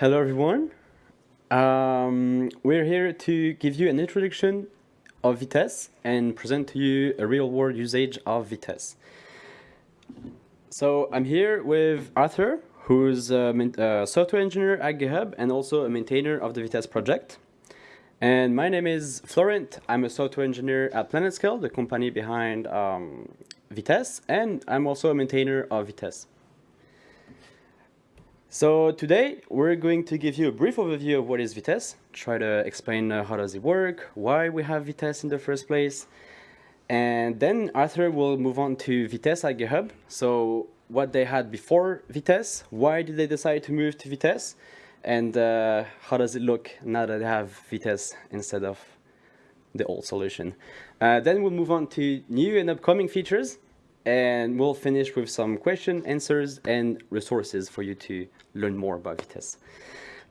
hello everyone. Um, we're here to give you an introduction of Vitess and present to you a real-world usage of Vitess. So I'm here with Arthur, who's a, a, software engineer at GitHub and also a maintainer of the Vitess project. And my name is Florent. I'm a software engineer at PlanetScale, the company behind um, and I'm also a maintainer of Vitess. So today we're going to give you a brief overview of what is Vitess, try to explain uh, how does it work, why we have Vitess in the first place, and then Arthur will move on to Vitess at GitHub. So what they had before Vitess, why did they decide to move to Vitess, and uh, how does it look now that they have Vitess instead of the old solution. Uh, then we'll move on to new and upcoming features, and we'll finish with some question answers and resources for you to learn more about Vitess.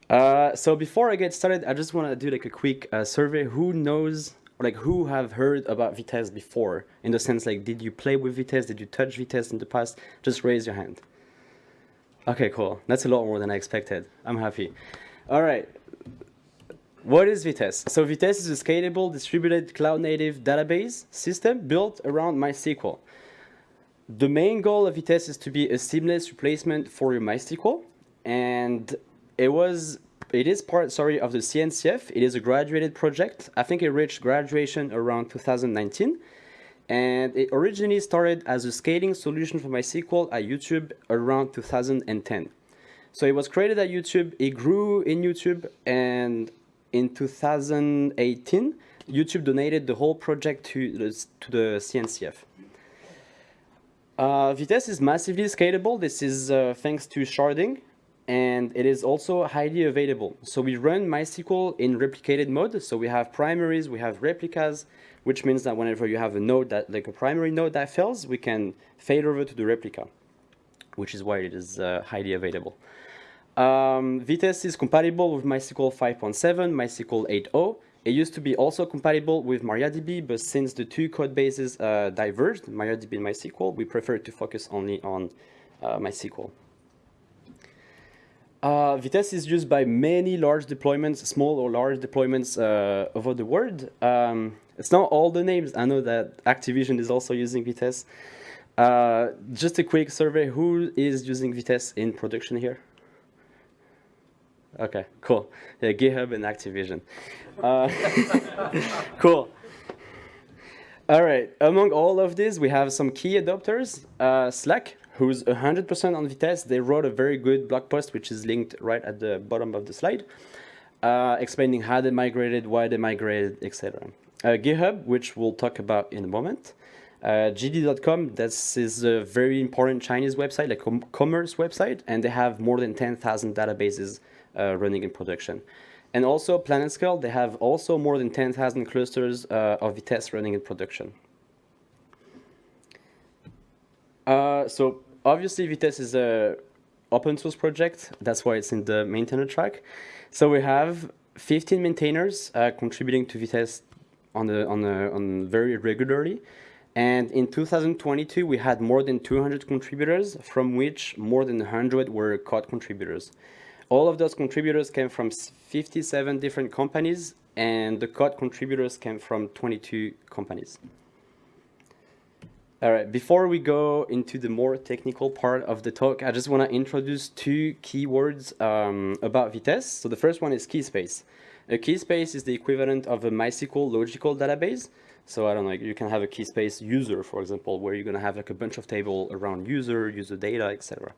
Uh, so before I get started, I just want to do like a quick uh, survey. Who knows, like who have heard about Vitess before? In the sense like, did you play with Vitess? Did you touch Vitess in the past? Just raise your hand. Okay, cool. That's a lot more than I expected. I'm happy. All right. What is Vitess? So Vitess is a scalable, distributed, cloud-native database system built around MySQL. The main goal of Vitess is to be a seamless replacement for your MySQL, and it was, it is part, sorry, of the CNCF. It is a graduated project. I think it reached graduation around 2019, and it originally started as a scaling solution for MySQL at YouTube around 2010. So it was created at YouTube, it grew in YouTube, and in 2018, YouTube donated the whole project to to the CNCF. Uh, Vitess is massively scalable. This is uh, thanks to sharding, and it is also highly available. So we run MySQL in replicated mode. So we have primaries, we have replicas, which means that whenever you have a node that, like a primary node that fails, we can fade over to the replica, which is why it is uh, highly available. Um, Vitess is compatible with MySQL 5.7, MySQL 8.0, it used to be also compatible with MariaDB, but since the two code bases uh, diverged, MariaDB and MySQL, we prefer to focus only on uh, MySQL. Uh, Vitess is used by many large deployments, small or large deployments uh, over the world. Um, it's not all the names. I know that Activision is also using Vitess. Uh, just a quick survey, who is using Vitess in production here? Okay, cool. Yeah, GitHub and Activision. Uh, cool. All right, among all of these, we have some key adopters. Uh, Slack, who's 100% on Vitess, They wrote a very good blog post, which is linked right at the bottom of the slide, uh, explaining how they migrated, why they migrated, etc. Uh, GitHub, which we'll talk about in a moment. Uh, JD.com, this is a very important Chinese website, like a commerce website, and they have more than 10,000 databases running in production. And also PlanetScale, they have also more than 10,000 clusters uh, of Vitess running in production. Uh, so obviously Vitess is a open source project. That's why it's in the maintainer track. So we have 15 maintainers uh, contributing to Vitess on, the, on, the, on very regularly. And in 2022, we had more than 200 contributors, from which more than 100 were code contributors. All of those contributors came from 57 different companies, and the code contributors came from 22 companies. All right, before we go into the more technical part of the talk, I just want to introduce two keywords um, about Vitess. So the first one is key space. A key space is the equivalent of a MySQL logical database. So I don't know, you can have a key space user, for example, where you're going to have like a bunch of table around user, user data, etc.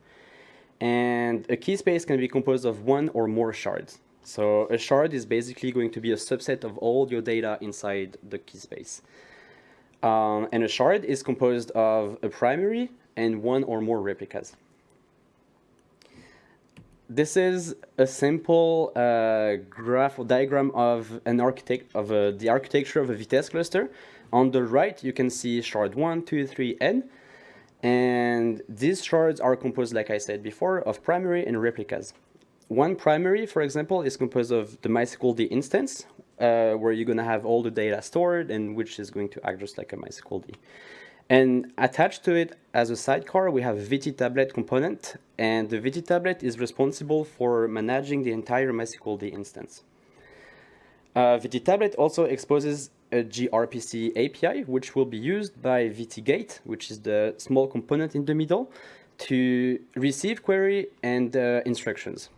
And a key space can be composed of one or more shards. So a shard is basically going to be a subset of all your data inside the key space. Um, and a shard is composed of a primary and one or more replicas. This is a simple uh, graph or diagram of an architect of a, the architecture of a Vitess cluster. On the right, you can see shard 1, 2, 3, n. And these shards are composed, like I said before, of primary and replicas. One primary, for example, is composed of the MySQL D instance, uh, where you're going to have all the data stored and which is going to act just like a MySQL D. And attached to it as a sidecar, we have VT tablet component, and the VT tablet is responsible for managing the entire MySQL D instance. Uh, VT tablet also exposes a gRPC API, which will be used by VT-Gate, which is the small component in the middle, to receive query and uh, instructions.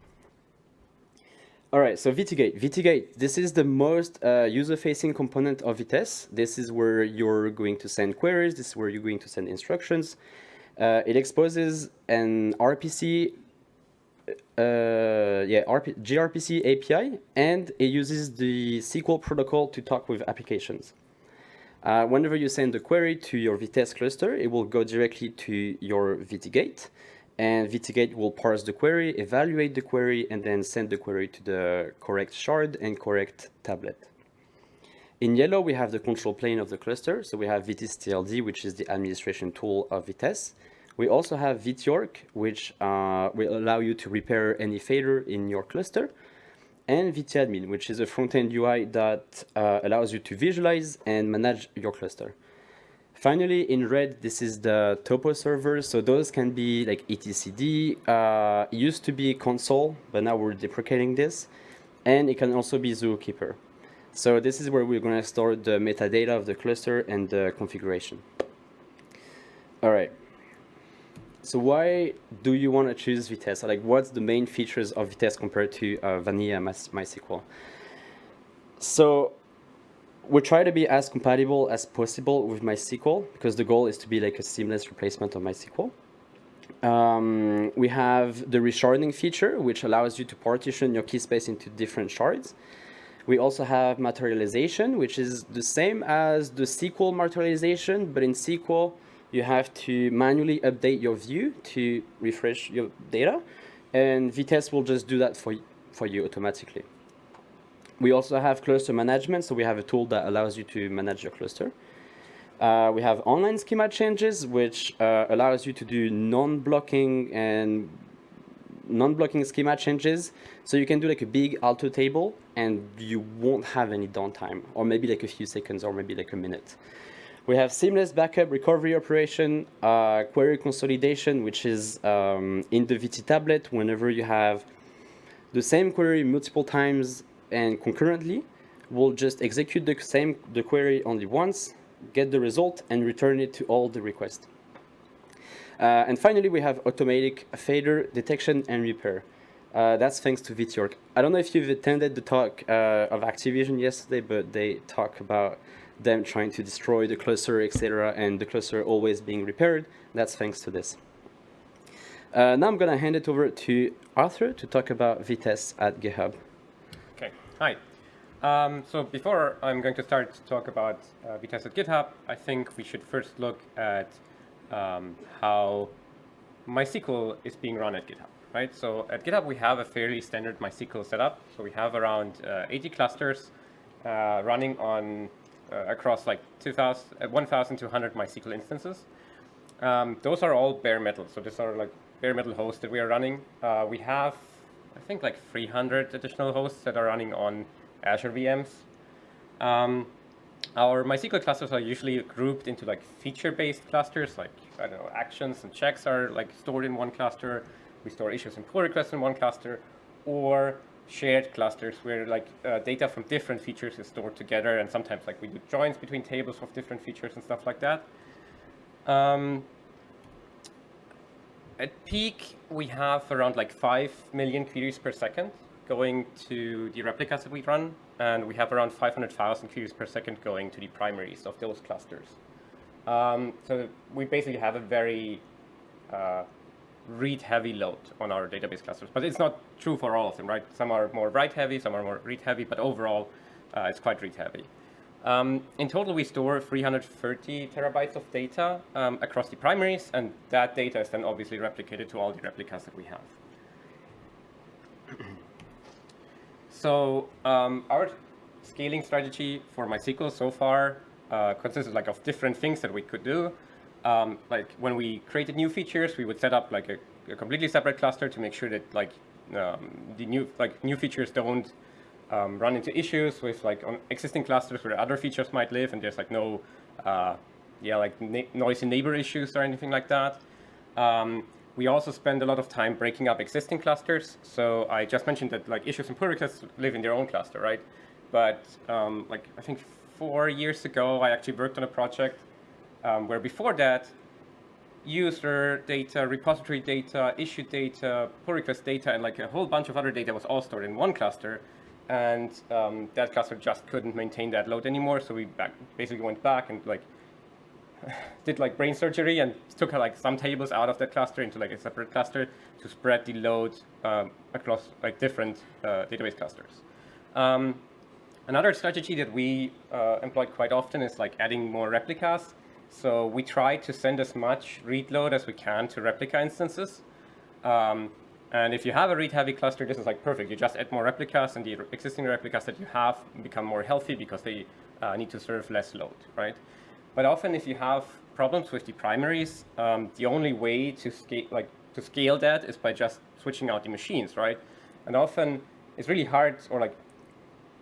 All right, so VT-Gate. VT-Gate, this is the most uh, user-facing component of Vitess. This is where you're going to send queries. This is where you're going to send instructions. Uh, it exposes an RPC, yeah, RP gRPC API, and it uses the SQL protocol to talk with applications. Uh, whenever you send a query to your Vitess cluster, it will go directly to your VT-Gate and VT-Gate will parse the query, evaluate the query, and then send the query to the correct shard and correct tablet. In yellow, we have the control plane of the cluster. So we have VTCTLD, which is the administration tool of Vitess. We also have VTORC, which uh, will allow you to repair any failure in your cluster. And VTadmin, which is a front-end UI that uh, allows you to visualize and manage your cluster. Finally, in red, this is the topo server. So those can be like etcd. Uh, it used to be Consul, but now we're deprecating this. And it can also be Zookeeper. So this is where we're going to store the metadata of the cluster and the configuration. All right. So why do you want to choose Vitess? Like, what's the main features of Vitess compared to uh, vanilla MySQL? So we try to be as compatible as possible with MySQL because the goal is to be like a seamless replacement of MySQL. Um, we have the resharding feature, which allows you to partition your key space into different shards. We also have materialization, which is the same as the SQL materialization, but in SQL, you have to manually update your view to refresh your data, and Vitess will just do that for, for you automatically. We also have cluster management, so we have a tool that allows you to manage your cluster. Uh, we have online schema changes, which uh, allows you to do non-blocking and non-blocking schema changes. So you can do like a big alter table and you won't have any downtime, or maybe like a few seconds, or maybe like a minute. We have seamless backup recovery operation, uh, query consolidation, which is um, in the VT tablet whenever you have the same query multiple times and concurrently, we'll just execute the same the query only once, get the result, and return it to all the requests. Uh, and finally, we have automatic failure detection and repair. Uh, that's thanks to VTORC. I don't know if you've attended the talk uh, of Activision yesterday, but they talk about them trying to destroy the cluster, etc., and the cluster always being repaired. That's thanks to this. Uh, now I'm going to hand it over to Arthur to talk about Vitess at GitHub. Okay, hi. Um, so before I'm going to start to talk about uh, Vitess at GitHub, I think we should first look at um, how MySQL is being run at GitHub, right? So at GitHub, we have a fairly standard MySQL setup. So we have around uh, 80 clusters uh, running on uh, across like 2,000, 1,200 MySQL instances. Um, those are all bare metal. So these are like bare metal hosts that we are running. Uh, we have I think like 300 additional hosts that are running on Azure VMs. Um, our MySQL clusters are usually grouped into like feature-based clusters, like I don't know, actions and checks are like stored in one cluster. We store issues and pull requests in one cluster, or shared clusters where like uh, data from different features is stored together, and sometimes like we do joins between tables of different features and stuff like that. Um, at peak, we have around like 5 million queries per second going to the replicas that we run, and we have around 500,000 queries per second going to the primaries of those clusters. Um, so we basically have a very uh, read-heavy load on our database clusters, but it's not true for all of them, right? Some are more write-heavy, some are more read-heavy, but overall, uh, it's quite read-heavy. Um, in total, we store 330 terabytes of data um, across the primaries, and that data is then obviously replicated to all the replicas that we have. so um, our scaling strategy for MySQL so far uh, like, of different things that we could do. Um, like when we created new features, we would set up like a, a completely separate cluster to make sure that like um, the new like new features don't um, run into issues with like on existing clusters where other features might live and there's like no uh, yeah, like noisy neighbor issues or anything like that. Um, we also spend a lot of time breaking up existing clusters. So I just mentioned that like issues and pull requests live in their own cluster, right? But um, like I think four years ago, I actually worked on a project um, where before that, user data, repository data, issue data, pull request data, and like a whole bunch of other data was all stored in one cluster. And um, that cluster just couldn't maintain that load anymore. So we back, basically went back and like did like brain surgery and took like some tables out of that cluster into like a separate cluster to spread the load um, across like different uh, database clusters. Um, another strategy that we uh, employ quite often is like adding more replicas. So we try to send as much read load as we can to replica instances. Um, and if you have a read-heavy cluster, this is like perfect. You just add more replicas, and the existing replicas that you have become more healthy because they uh, need to serve less load, right? But often if you have problems with the primaries, um, the only way to scale, like, to scale that is by just switching out the machines, right? And often it's really hard or like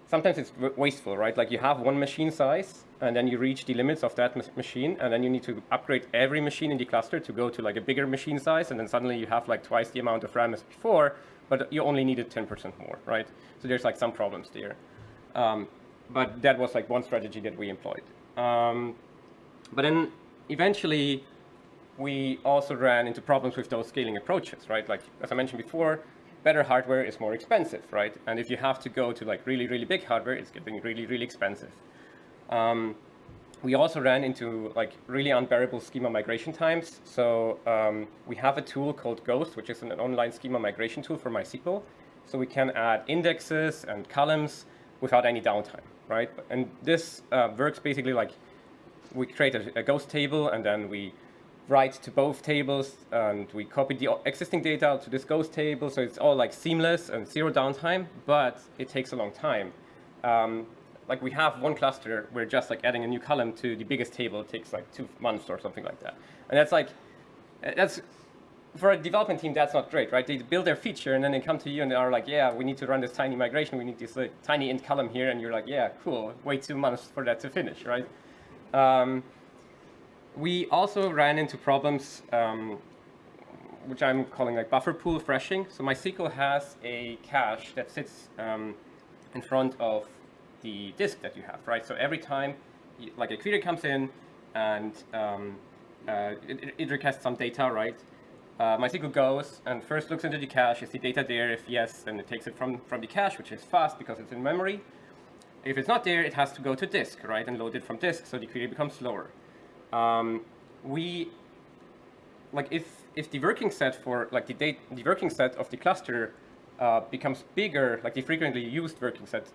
sometimes it's wasteful, right? Like you have one machine size and then you reach the limits of that machine and then you need to upgrade every machine in the cluster to go to like a bigger machine size and then suddenly you have like twice the amount of RAM as before, but you only needed 10% more, right? So there's like some problems there. Um, but that was like one strategy that we employed. Um, but then eventually we also ran into problems with those scaling approaches, right? Like, as I mentioned before, better hardware is more expensive, right? And if you have to go to like really, really big hardware, it's getting really, really expensive. Um, we also ran into like really unbearable schema migration times. So um, we have a tool called gh-ost, which is an online schema migration tool for MySQL. So we can add indexes and columns without any downtime, right? And this uh, works basically like we create a, a, ghost table and then we write to both tables and we copy the existing data to this ghost table. So it's all like seamless and zero downtime, but it takes a long time. Um, like we have one cluster where just like adding a new column to the biggest table takes like two months or something like that. And that's like, that's, for a development team, that's not great, right? They build their feature and then they come to you and they are like, yeah, we need to run this tiny migration. We need this like, tiny int column here. And you're like, yeah, cool. Wait two months for that to finish, right? Um, we also ran into problems um, which I'm calling like buffer pool thrashing. So MySQL has a cache that sits um, in front of the disk that you have, right? So every time like a query comes in and um, uh, it, it, requests some data, right? Uh, MySQL goes and first looks into the cache, is the data there? If yes, then it takes it from, from the cache, which is fast because it's in memory. If it's not there, it has to go to disk, right, and load it from disk, so the query becomes slower. Um, we, like, if if the working set for like the date, the working set of the cluster uh, becomes bigger, like the frequently used working set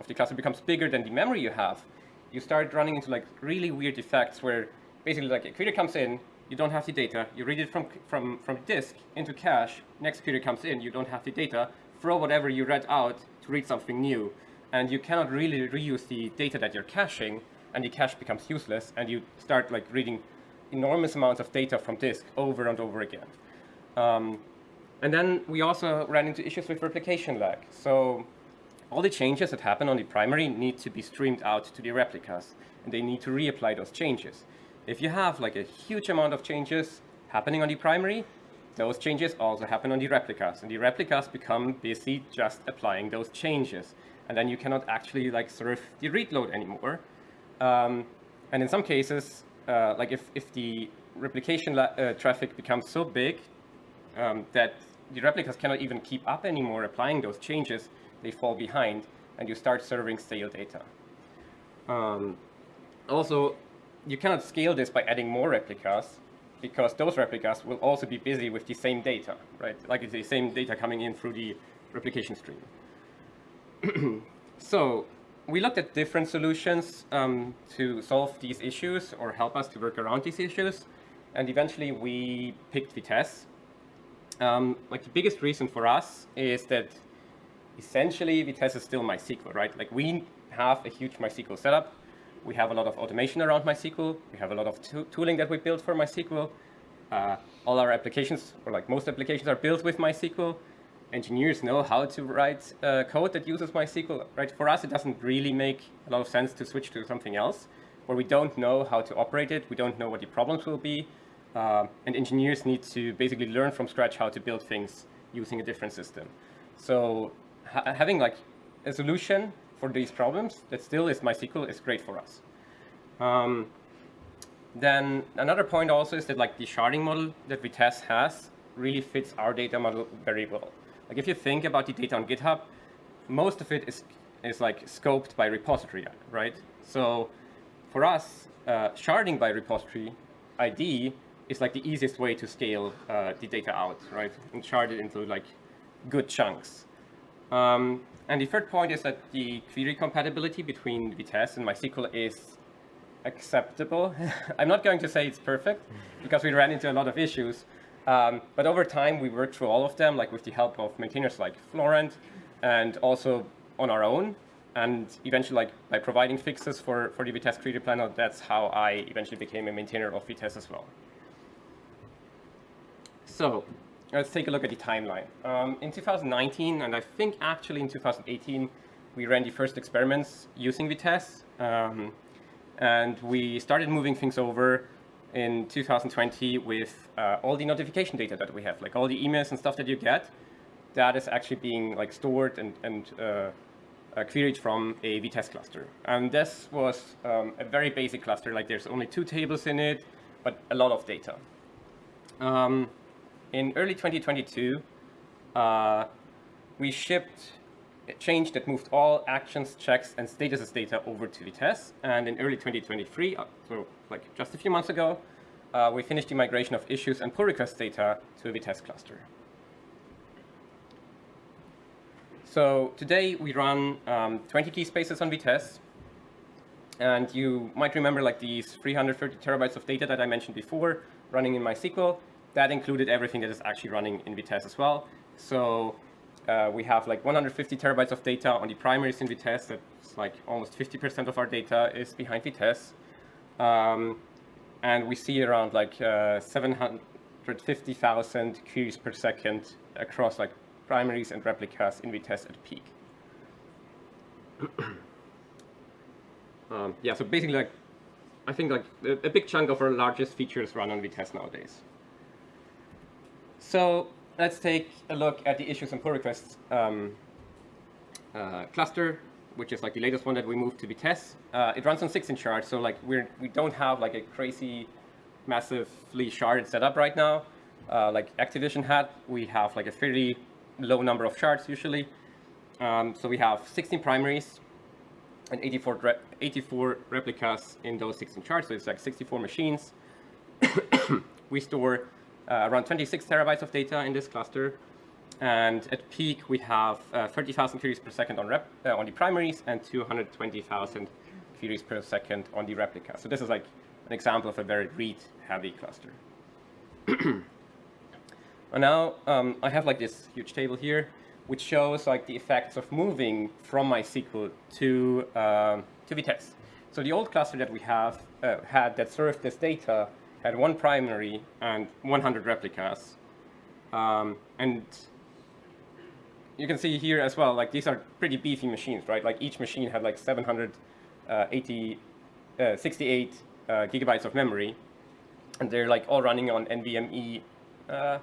of the cluster becomes bigger than the memory you have, you start running into like really weird effects where basically like a query comes in, you don't have the data, you read it from from from disk into cache, next query comes in, you don't have the data, throw whatever you read out to read something new and you cannot really reuse the data that you're caching, and the cache becomes useless, and you start like reading enormous amounts of data from disk over and over again. Um, and then we also ran into issues with replication lag. So all the changes that happen on the primary need to be streamed out to the replicas, and they need to reapply those changes. If you have like a huge amount of changes happening on the primary, those changes also happen on the replicas, and the replicas become busy just applying those changes and then you cannot actually like serve the read load anymore. Um, and in some cases, uh, like if, if the replication uh, traffic becomes so big um, that the replicas cannot even keep up anymore applying those changes, they fall behind and you start serving stale data. Um, also, you cannot scale this by adding more replicas because those replicas will also be busy with the same data, right? Like it's the same data coming in through the replication stream. so we looked at different solutions um, to solve these issues or help us to work around these issues. And eventually we picked Vitess. Um, like the biggest reason for us is that essentially Vitess is still MySQL, right? Like we have a huge MySQL setup. We have a lot of automation around MySQL. We have a lot of tooling that we built for MySQL. Uh, all our applications, or like most applications, are built with MySQL engineers know how to write uh, code that uses MySQL. Right? For us, it doesn't really make a lot of sense to switch to something else. where we don't know how to operate it, we don't know what the problems will be, uh, and engineers need to basically learn from scratch how to build things using a different system. So ha having like a solution for these problems that still is MySQL is great for us. Um, then another point also is that like the sharding model that Vitess has really fits our data model very well. Like if you think about the data on GitHub, most of it is is like scoped by repository, right? So for us, uh, sharding by repository ID is like the easiest way to scale uh, the data out, right? And shard it into like good chunks. Um, and the third point is that the query compatibility between Vitess and MySQL is acceptable. I'm not going to say it's perfect because we ran into a lot of issues. Um, but over time, we worked through all of them, like with the help of maintainers like Florent and also on our own. And eventually, like by providing fixes for, for the Vitess Query Planner, that's how I eventually became a maintainer of Vitess as well. So let's take a look at the timeline. Um, in 2019, and I think actually in 2018, we ran the first experiments using Vitess. Um, and we started moving things over in 2020 with uh, all the notification data that we have, like all the emails and stuff that you get, that is actually being like stored and, and uh, uh, queried from a Vitess cluster. And this was um, a very basic cluster, like there's only two tables in it, but a lot of data. Um, in early 2022, uh, we shipped a change that moved all actions, checks, and statuses data over to Vitess. And in early 2023, uh, so like just a few months ago, uh, we finished the migration of issues and pull request data to a Vitess cluster. So today we run um, 20 key spaces on Vitess. And you might remember like these 330 terabytes of data that I mentioned before running in MySQL that included everything that is actually running in Vitess as well. So uh, we have like 150 terabytes of data on the primaries in Vitess. That's like almost 50% of our data is behind Vitess. Um, and we see around like uh, 750,000 queries per second across like primaries and replicas in Vitess at peak. um, yeah, so basically like, I think like a, a big chunk of our largest features run on Vitess nowadays. So let's take a look at the issues and pull requests um, uh, cluster, which is like the latest one that we moved to Vitess. Uh, it runs on 16 shards, so like we're we don't have like a crazy, massively sharded setup right now. Uh, like Activision had, we have like a fairly low number of shards usually. Um, so we have 16 primaries and 84, re 84 replicas in those 16 shards, so it's like 64 machines. we store around 26 terabytes of data in this cluster. And at peak, we have uh, 30,000 queries per second on, rep, uh, on the primaries and 220,000 queries per second on the replica. So this is like an example of a very read-heavy cluster. and now um, I have like this huge table here, which shows like the effects of moving from MySQL to, um, to Vitess. So the old cluster that we have uh, had that served this data had one primary and 100 replicas. Um, and you can see here as well, like these are pretty beefy machines, right? Like each machine had like 780, uh, uh, 68 uh, gigabytes of memory. And they're like all running on NVMe, uh,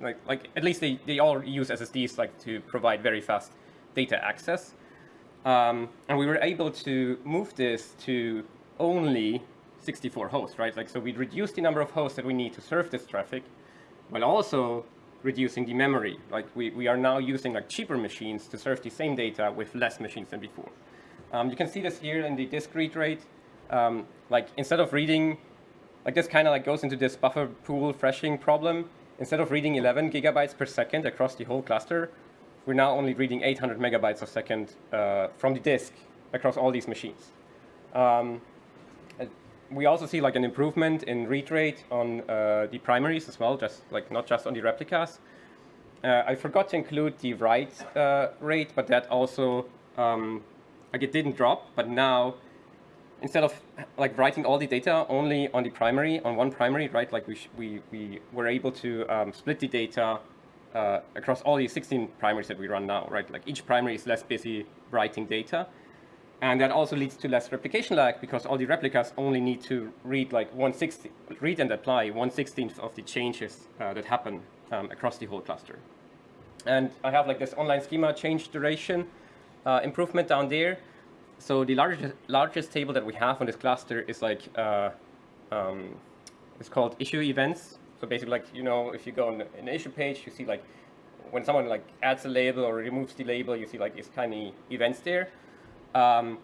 like, like at least they, they all use SSDs like to provide very fast data access. Um, and we were able to move this to only 64 hosts, right? Like, so we reduce the number of hosts that we need to serve this traffic, while also reducing the memory. Like, we, we are now using like cheaper machines to serve the same data with less machines than before. Um, you can see this here in the disk read rate. Um, like, instead of reading, like this kind of like goes into this buffer pool thrashing problem. Instead of reading 11 gigabytes per second across the whole cluster, we're now only reading 800 megabytes a second uh, from the disk across all these machines. Um, we also see like an improvement in read rate on uh, the primaries as well, just like not just on the replicas. Uh, I forgot to include the write uh, rate, but that also um, like it didn't drop. But now, instead of like writing all the data only on the primary on one primary, right? Like we we we were able to um, split the data uh, across all the 16 primaries that we run now, right? Like each primary is less busy writing data. And that also leads to less replication lag because all the replicas only need to read like 160, read and apply 1 16th of the changes uh, that happen um, across the whole cluster. And I have like this online schema change duration uh, improvement down there. So the largest, largest table that we have on this cluster is like, uh, um, it's called issue events. So basically like, you know, if you go on an issue page, you see like when someone like adds a label or removes the label, you see like these tiny events there. Um,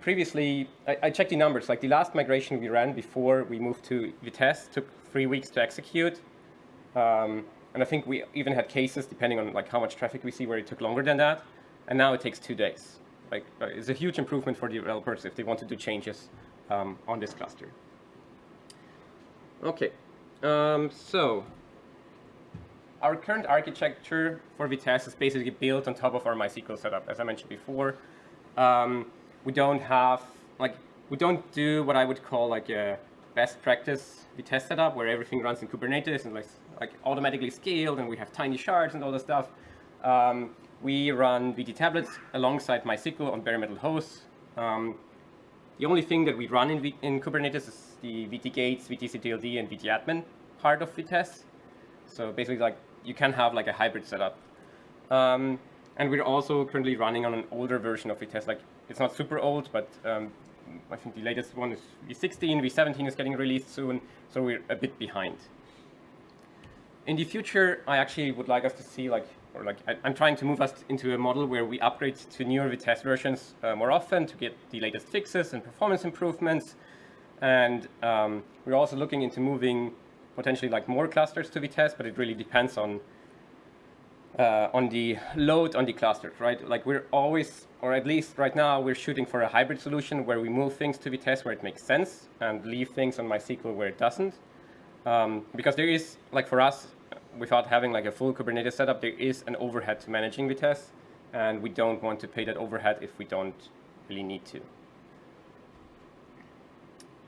previously, I, I, checked the numbers. Like the last migration we ran before we moved to Vitess took three weeks to execute. Um, and I think we even had cases, depending on like how much traffic we see, where it took longer than that. And now it takes two days. Like uh, it's a huge improvement for developers if they want to do changes um, on this cluster. Okay, um, so our current architecture for Vitess is basically built on top of our MySQL setup, as I mentioned before. Um, we don't have, like, we don't do what I would call like a best practice Vitess setup where everything runs in Kubernetes and like, like automatically scaled and we have tiny shards and all that stuff. Um, we run VT tablets alongside MySQL on bare metal hosts. Um, the only thing that we run in, v in Kubernetes is the VT gates, VTCTLD, and VT admin part of Vitess. So basically like you can have like a hybrid setup. Um, and we're also currently running on an older version of Vitess. Like it's not super old, but um, I think the latest one is V16, V17 is getting released soon, so we're a bit behind. In the future, I actually would like us to see like, or like, I, am trying to move us into a model where we upgrade to newer Vitess versions uh, more often to get the latest fixes and performance improvements. And um, we're also looking into moving potentially like more clusters to Vitess, but it really depends on uh, on the load on the clusters, right? Like we're always, or at least right now, we're shooting for a hybrid solution where we move things to Vitess where it makes sense and leave things on MySQL where it doesn't. Um, because there is, like for us, without having like a full Kubernetes setup, there is an overhead to managing Vitess, and we don't want to pay that overhead if we don't really need to.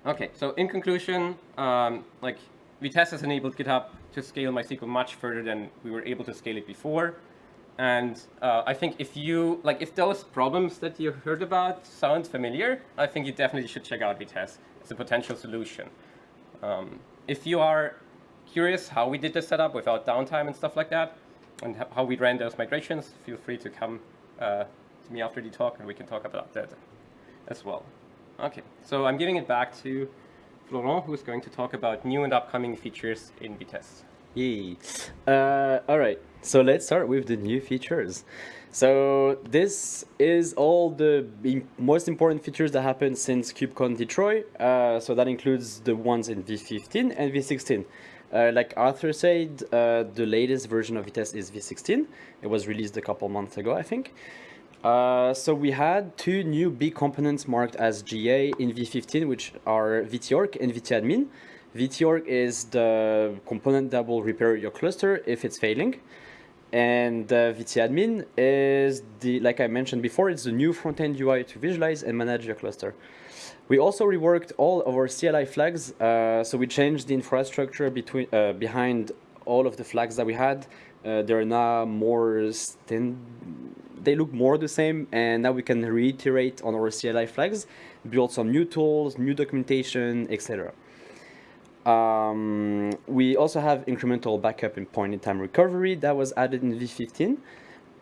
Okay, so in conclusion, um, like Vitess has enabled GitHub to scale MySQL much further than we were able to scale it before. And uh, I think if you, like, if those problems that you heard about sound familiar, I think you definitely should check out Vitess. It's a potential solution. Um, if you are curious how we did the setup without downtime and stuff like that, and how we ran those migrations, feel free to come uh, to me after the talk and we can talk about that as well. Okay, so I'm giving it back to Florent, who's going to talk about new and upcoming features in Vitess. Yay. Uh, all right, so let's start with the new features. So this is all the most important features that happened since KubeCon Detroit. Uh, so that includes the ones in V15 and V16. Uh, like Arthur said, uh, the latest version of Vitess is V16. It was released a couple months ago, I think. Uh, so we had two new big components marked as GA in V15, which are VTOrc and VTadmin. VTOrc is the component that will repair your cluster if it's failing. And uh, VTadmin is the, like I mentioned before, it's the new front-end UI to visualize and manage your cluster. We also reworked all of our CLI flags. Uh, so we changed the infrastructure between uh, behind all of the flags that we had. Uh, they're now more stand they look more the same and now we can reiterate on our CLI flags, build some new tools, new documentation, etc. Um, we also have incremental backup and point-in-time recovery that was added in V15.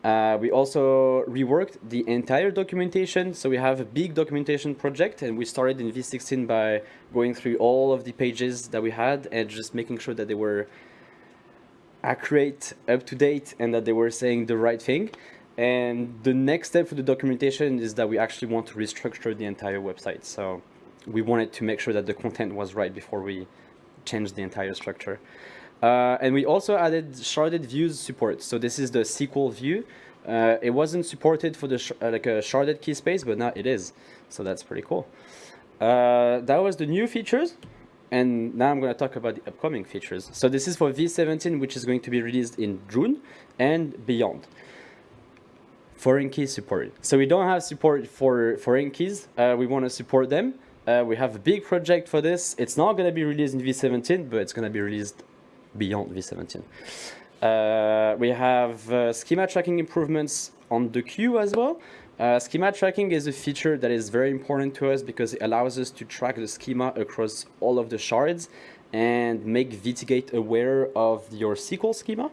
Uh, we also reworked the entire documentation. So we have a big documentation project and we started in V16 by going through all of the pages that we had and just making sure that they were accurate, up to date, and that they were saying the right thing. And the next step for the documentation is that we actually want to restructure the entire website. So we wanted to make sure that the content was right before we changed the entire structure. Uh, and we also added sharded views support. So this is the SQL view. Uh, it wasn't supported for the uh, like a sharded key space, but now it is. So that's pretty cool. Uh, that was the new features. And now I'm going to talk about the upcoming features. So this is for V17, which is going to be released in June and beyond foreign key support. So we don't have support for foreign keys. Uh, we want to support them. Uh, we have a big project for this. It's not going to be released in V17, but it's going to be released beyond V17. Uh, we have uh, schema tracking improvements on the queue as well. Uh, schema tracking is a feature that is very important to us because it allows us to track the schema across all of the shards and make VTGate aware of your SQL schema,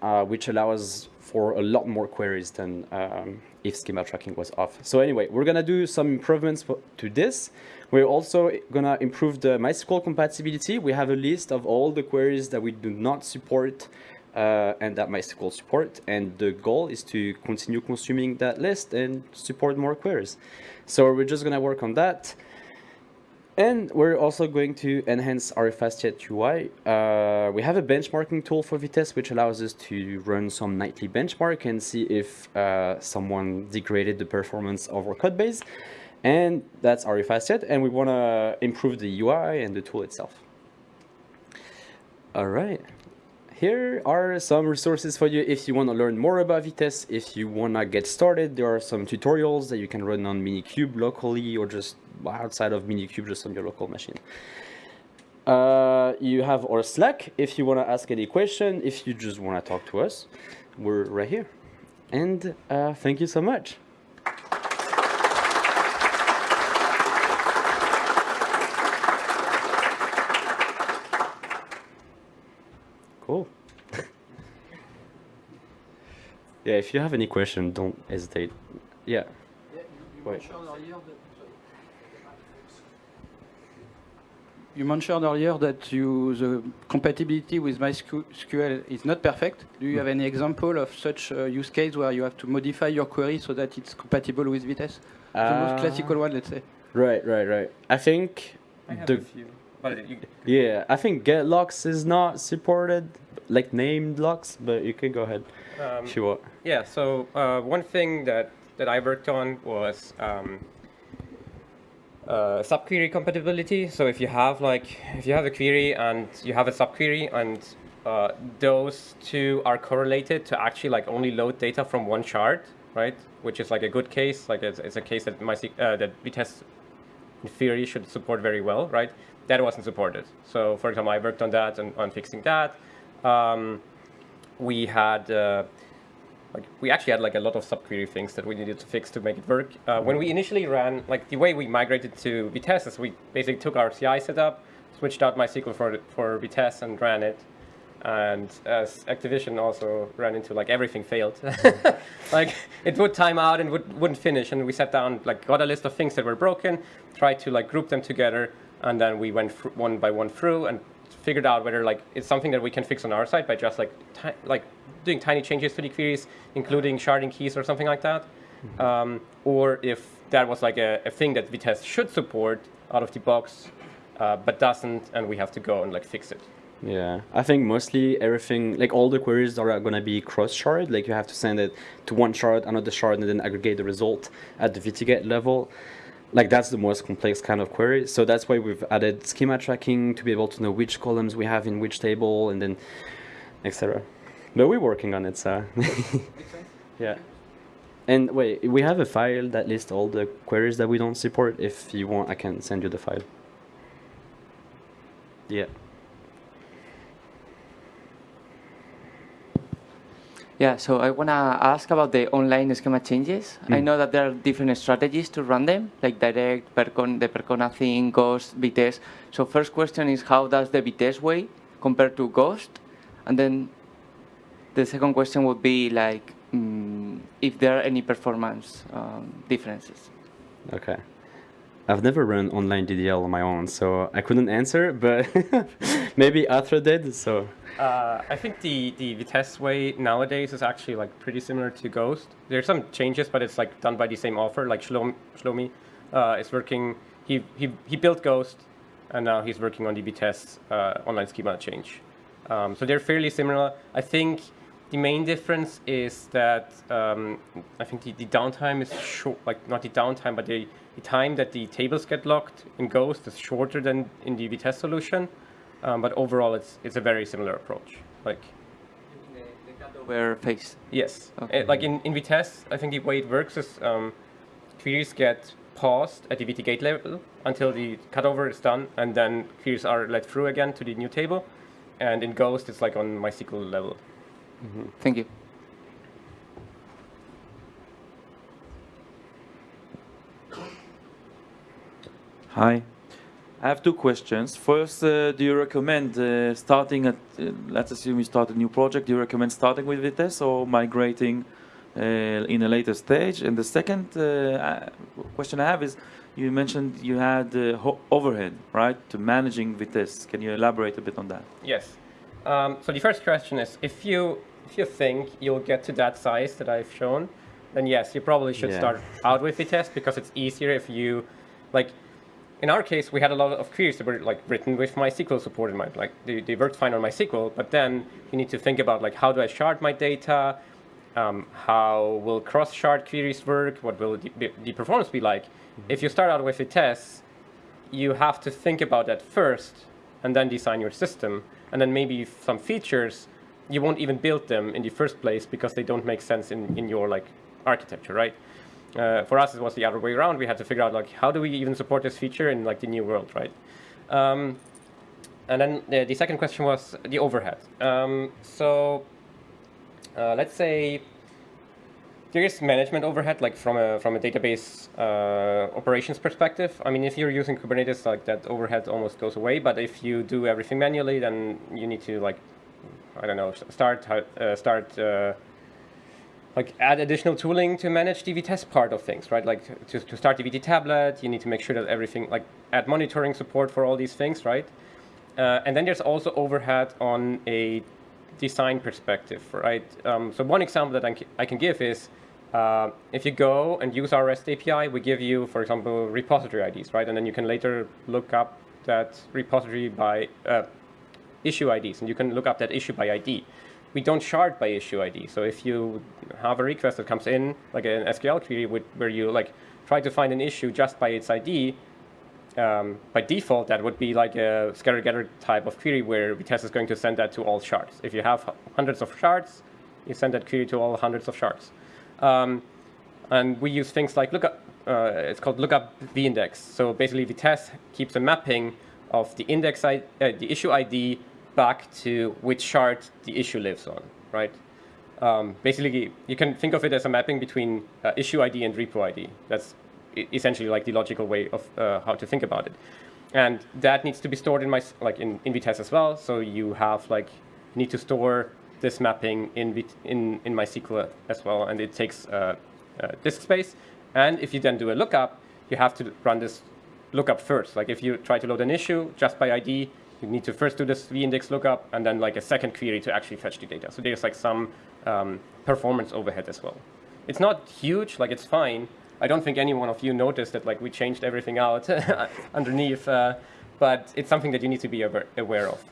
uh, which allows for a lot more queries than um, if schema tracking was off. So anyway, we're gonna do some improvements to this. We're also gonna improve the MySQL compatibility. We have a list of all the queries that we do not support uh, and that MySQL support. And the goal is to continue consuming that list and support more queries. So we're just gonna work on that. And we're also going to enhance our FastJet UI. Uh, we have a benchmarking tool for Vitess, which allows us to run some nightly benchmark and see if uh, someone degraded the performance of our code base. And that's our FastJet, and we want to improve the UI and the tool itself. All right. Here are some resources for you if you want to learn more about Vitess. If you want to get started, there are some tutorials that you can run on Minikube locally or just outside of Minikube, just on your local machine. Uh, you have our Slack if you want to ask any question, if you just want to talk to us. We're right here. And uh, thank you so much. Cool. Yeah, if you have any question, don't hesitate. Yeah. you, uh, you mentioned earlier that you, the compatibility with MySQL is not perfect. Do you hmm. have any example of such a use case where you have to modify your query so that it's compatible with Vitess? the most Uh, classical one, let's say. Right, right, right. I think I have the a few. But you, yeah, I think get locks is not supported, like named locks, but you can go ahead um, want. Yeah, so uh, one thing that, that I worked on was um, uh, subquery compatibility. So if you have like, if you have a query and you have a subquery and uh, those two are correlated to actually like only load data from one shard, right? Which is like a good case, like it's, it's a case that my uh, that Vitess in theory should support very well, right? That wasn't supported. So for example, I worked on that and on fixing that. Um, we had uh, like we actually had like a lot of subquery things that we needed to fix to make it work. Uh, when we initially ran, like the way we migrated to Vitess is we basically took our CI setup, switched out MySQL for for Vitess and ran it. And as Activision also ran into like everything failed, like it would time out and would, wouldn't finish. And we sat down, like got a list of things that were broken, tried to like group them together, and then we went one by one through and figured out whether like it's something that we can fix on our side by just like like doing tiny changes to the queries, including sharding keys or something like that, mm-hmm. um, or if that was like a, a, thing that Vitess should support out of the box, uh, but doesn't, and we have to go and like fix it. Yeah, I think mostly everything, like all the queries are going to be cross-shard. Like you have to send it to one shard, another shard, and then aggregate the result at the VTGate level. Like that's the most complex kind of query. So that's why we've added schema tracking to be able to know which columns we have in which table, and then etc. But we're working on it, so yeah. And wait, we have a file that lists all the queries that we don't support. If you want, I can send you the file. Yeah. Yeah, so I want to ask about the online schema changes. Mm. I know that there are different strategies to run them, like direct, Percon, the Percona thing, gh-ost, Vitess. So first question is how does the Vitess way compare to gh-ost? And then the second question would be like um, if there are any performance um, differences. Okay. I've never run online DDL on my own, so I couldn't answer, but maybe Arthur did, so. Uh, I think the, the Vitess way nowadays is actually like pretty similar to gh-ost. There's some changes, but it's like done by the same author, like Shlomi, Shlomi uh, is working, he, he, he built gh-ost, and now he's working on the Vitess uh, online schema change. Um, so they're fairly similar. I think the main difference is that um, I think the, the downtime is short, like not the downtime, but the, the time that the tables get locked in gh-ost is shorter than in the Vitess solution. Um, but overall, it's it's a very similar approach. Like the, the cutover phase. Yes. Okay. Uh, like in, in Vitess, I think the way it works is um, queries get paused at the VTGate level until the cutover is done, and then queries are let through again to the new table. And in gh-ost, it's like on MySQL level. Thank you. Hi. I have two questions. First, uh, do you recommend uh, starting at, uh, let's assume you start a new project, do you recommend starting with Vitess or migrating uh, in a later stage? And the second uh, question I have is, you mentioned you had uh, overhead, right, to managing Vitess. Can you elaborate a bit on that? Yes. Um, so the first question is, if you if you think you'll get to that size that I've shown, then yes, you probably should Yeah. start out with Vitess because it's easier if you, like, in our case, we had a lot of queries that were like written with MySQL support in mind. Like they, they worked fine on MySQL, but then you need to think about like how do I shard my data, um, how will cross-shard queries work, what will the, the- performance be like. If you start out with Vitess, you have to think about that first and then design your system. And then maybe some features, you won't even build them in the first place because they don't make sense in, in your like architecture, right? Uh, for us, it was the other way around. We had to figure out like how do we even support this feature in like the new world, right? Um, and then the, the second question was the overhead. Um, so uh, let's say there is management overhead, like from a from a database uh, operations perspective. I mean, if you're using Kubernetes, like that overhead almost goes away. But if you do everything manually, then you need to like, I don't know, start uh, start uh, like add additional tooling to manage the Vitess part of things, right? Like to, to start the VT tablet, you need to make sure that everything like add monitoring support for all these things, right? Uh, and then there's also overhead on a design perspective, right? Um, so one example that I I can give is uh, if you go and use our REST API, we give you, for example, repository IDs, right? And then you can later look up that repository by uh, issue IDs, and you can look up that issue by ID. We don't shard by issue ID. So if you have a request that comes in, like an SQL query, with, where you like try to find an issue just by its ID, um, by default, that would be like a scatter-gather type of query where Vitess is going to send that to all shards. If you have hundreds of shards, you send that query to all hundreds of shards. Um, and we use things like lookup. Uh, it's called lookup vindex. So basically, Vitess keeps a mapping of the index, I, uh, the issue ID, back to which shard the issue lives on, right? Um, basically, you can think of it as a mapping between uh, issue ID and repo ID. That's essentially like the logical way of uh, how to think about it. And that needs to be stored in my like in, in Vitess as well. So you have like need to store this mapping in in in MySQL as well, and it takes uh, uh, disk space. And if you then do a lookup, you have to run this lookup first. Like if you try to load an issue just by ID, you need to first do this vindex lookup and then like a second query to actually fetch the data. So there's like some um, performance overhead as well. It's not huge, like it's fine. I don't think any one of you noticed that like we changed everything out underneath, uh, but it's something that you need to be aware, aware of.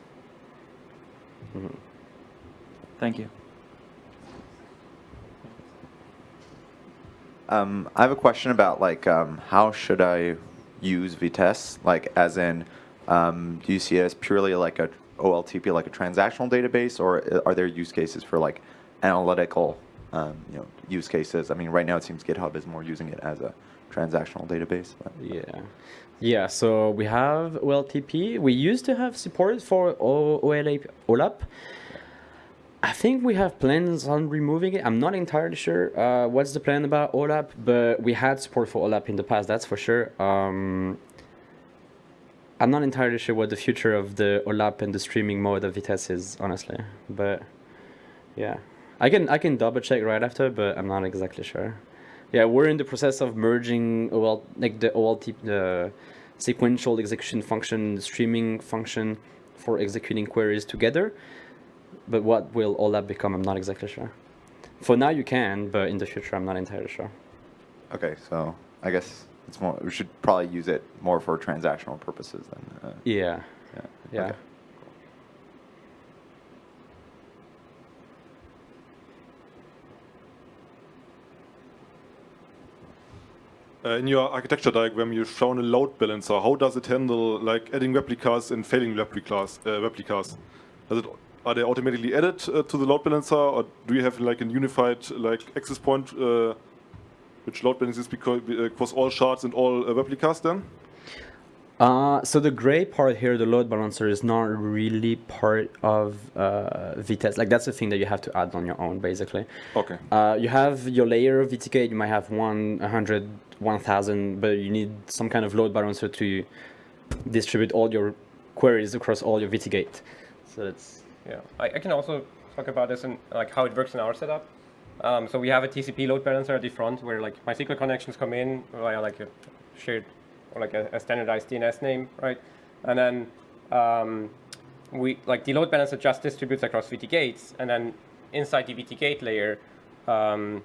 Thank you. Um, I have a question about like um, how should I use Vitess? Like, as in, um, do you see it as purely like a OLTP, like a transactional database, or are there use cases for like analytical, um, you know, use cases? I mean, right now it seems GitHub is more using it as a transactional database. but- Yeah. Yeah, so we have OLTP. We used to have support for OLAP, OLAP. I think we have plans on removing it. I'm not entirely sure uh, what's the plan about OLAP, but we had support for OLAP in the past, that's for sure. Um, I'm not entirely sure what the future of the OLAP and the streaming mode of Vitess is, honestly. But yeah, I can I can double check right after, but I'm not exactly sure. Yeah, we're in the process of merging OL like the OLT the sequential execution function, the streaming function for executing queries together. But what will OLAP become? I'm not exactly sure. For now, you can, but in the future, I'm not entirely sure. Okay, so I guess it's more. We should probably use it more for transactional purposes than. Uh, Yeah, yeah. yeah. Okay. Uh, in your architecture diagram, you've shown a load balancer. How does it handle like adding replicas and failing replicas? Uh, replicas? Does it are they automatically added uh, to the load balancer, or do you have like a unified like access point uh, which load balances because uh, across all shards and all uh, replicas then? Uh, so the gray part here, the load balancer, is not really part of uh, Vitess. Like that's the thing that you have to add on your own, basically. Okay. Uh, you have your layer of VTGate. You might have one, 100, 1000, but you need some kind of load balancer to distribute all your queries across all your VTGate. So it's Yeah, I, I can also talk about this and like how it works in our setup. Um, so we have a TCP load balancer at the front where like MySQL connections come in via like a shared or like a, a standardized DNS name, right? And then um, we like the load balancer just distributes across VTGates, and then inside the VTGate layer, um,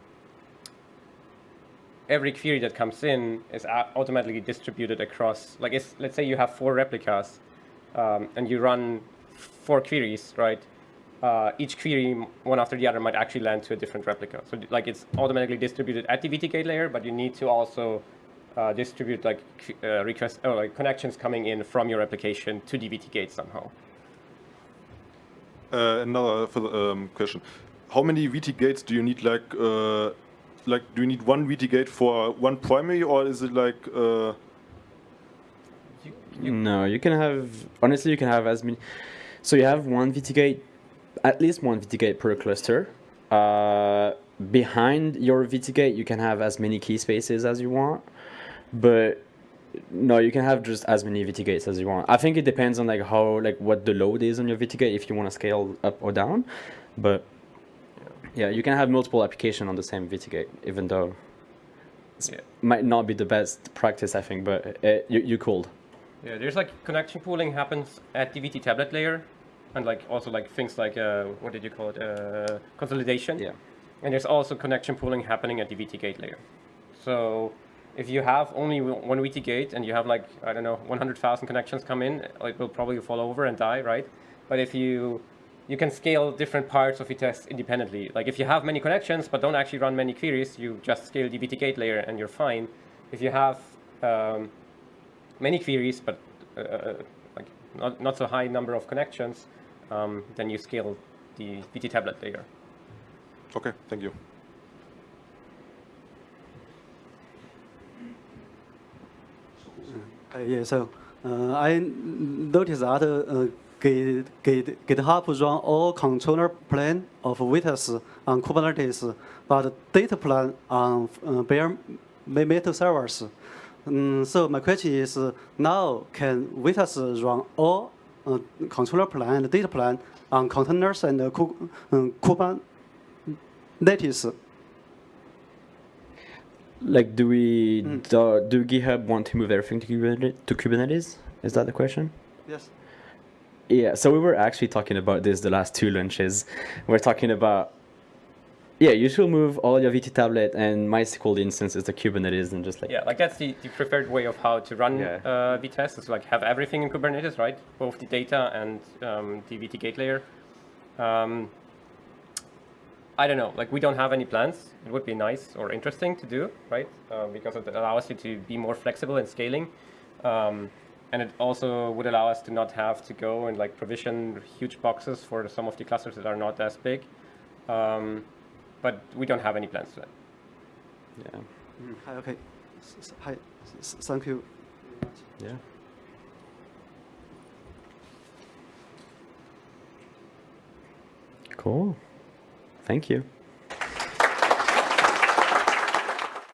every query that comes in is automatically distributed across. Like, let's say you have four replicas, um, and you run four queries, right? Uh, each query, one after the other, might actually land to a different replica. So, like, it's automatically distributed at the VTGate layer, but you need to also uh, distribute like qu- uh, request or like connections coming in from your application to the VTGate somehow. Uh, another further, um, question: How many VTGates do you need? Like, uh, like, do you need one VTGate for one primary, or is it like? Uh, no, you can have honestly you can have as many. So you have one VTGate, at least one VTGate per cluster. Uh, behind your VTGate, you can have as many key spaces as you want, but no, you can have just as many VTGates as you want. I think it depends on like how like what the load is on your VTGate if you want to scale up or down, but yeah, you can have multiple application on the same VTGate, even though it Yeah. might not be the best practice, I think, but uh, you you could. Yeah, there's like connection pooling happens at the VT tablet layer, and like also like things like uh, what did you call it? Uh, consolidation. Yeah. And there's also connection pooling happening at the VTGate layer. So if you have only one VTGate and you have like I don't know 100,000 connections come in, it will probably fall over and die, right? But if you you can scale different parts of your test independently. Like if you have many connections but don't actually run many queries, you just scale the VTGate layer and you're fine. If you have um, many queries, but uh, like not, not so high number of connections, um, then you scale the VT tablet layer. okay, thank you. Uh, yeah, so uh, I noticed that uh, Git, Git, GitHub run all controller plan of Vitess on Kubernetes, but data plan on uh, bare metal servers. Um, so my question is, uh, now can Vitess run all uh, controller plan and data plan on containers and uh, Ku- Kubernetes? Like, do we do, do GitHub want to move everything to Kubernetes? To Kubernetes? Is that the question? Yes. Yeah. So we were actually talking about this the last two lunches. We're talking about yeah, you should move all your VT tablet and MySQL instances to Kubernetes and just like Yeah, like that's the, the preferred way of how to run Yeah. uh, Vitess is like have everything in Kubernetes, right? Both the data and um, the VTGate layer. Um, I don't know, like we don't have any plans. It would be nice or interesting to do, right? Uh, because it allows you to be more flexible in scaling. Um, and it also would allow us to not have to go and like provision huge boxes for some of the clusters that are not as big. Um, but we don't have any plans to that. yeah, Mm, hi, okay. S- s- Hi, s- s- thank you. yeah. Cool. Thank you.